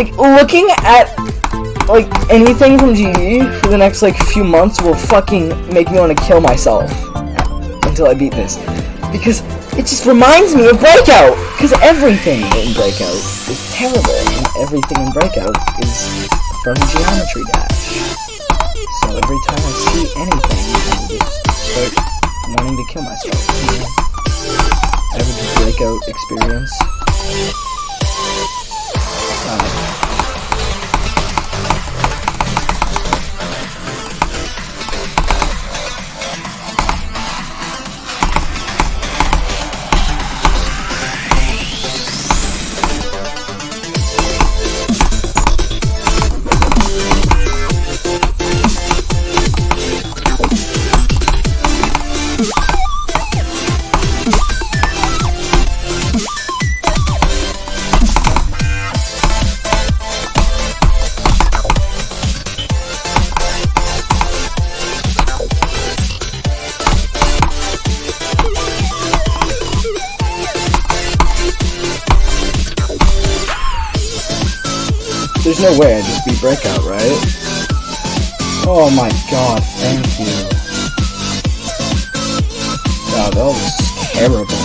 like looking at like anything from GE for the next like few months will fucking make me want to kill myself until I beat this because it just reminds me of Breakout because everything in Breakout is terrible and everything in Breakout is from Geometry Dash. So every time I see anything, I just start wanting to kill myself. You know? Average Breakout experience. There's no way I just beat Breakout, right? Oh my god, thank you. God, that was terrible.